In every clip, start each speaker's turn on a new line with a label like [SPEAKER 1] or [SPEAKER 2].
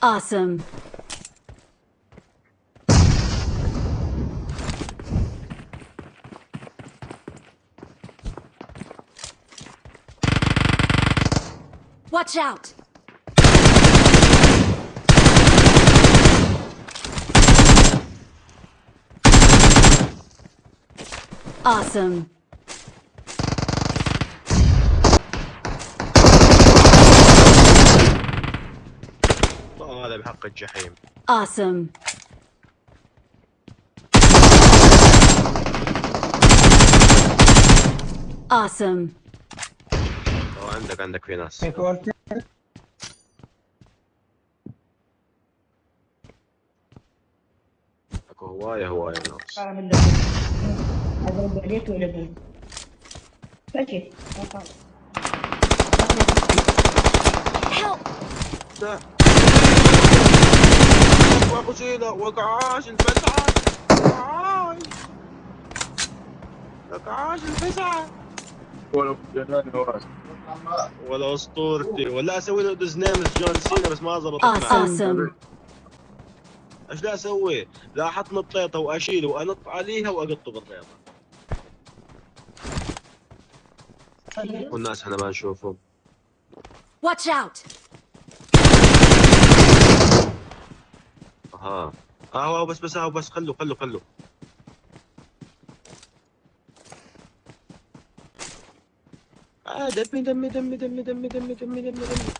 [SPEAKER 1] Awesome. Watch out! Awesome.
[SPEAKER 2] هذا بحق الجحيم.
[SPEAKER 1] آسم
[SPEAKER 2] آسم عندك عندك في ناس. أكو هوايه هواية ناس.
[SPEAKER 3] اضرب عليك
[SPEAKER 2] ولبن ماشي سيدة وقعاش الفزعة وقعاش. وقعاش الفزعة
[SPEAKER 4] جنان نواس
[SPEAKER 2] ولا أسطورتي. ولا أسوي له دوز نيمز جون سينا بس ما
[SPEAKER 1] Awesome.
[SPEAKER 2] إيش لا أسوي؟ لا أحط نطيطه واشيله وأنط عليها وأقطه بالطيطة. والناس إحنا ما نشوفهم.
[SPEAKER 1] Watch out!
[SPEAKER 2] آه هو بس بس هو بس خلوا خلوا خلوا آه دمي دمي دمي دمي دمي دمي دمي دمي دمي.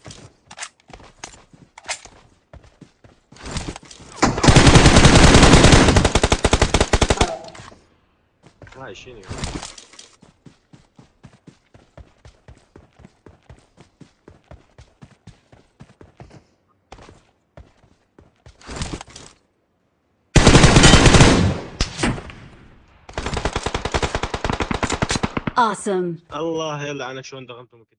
[SPEAKER 2] هاي شنو
[SPEAKER 1] awesome.
[SPEAKER 2] الله يلعنك شلون دغمتم قدام.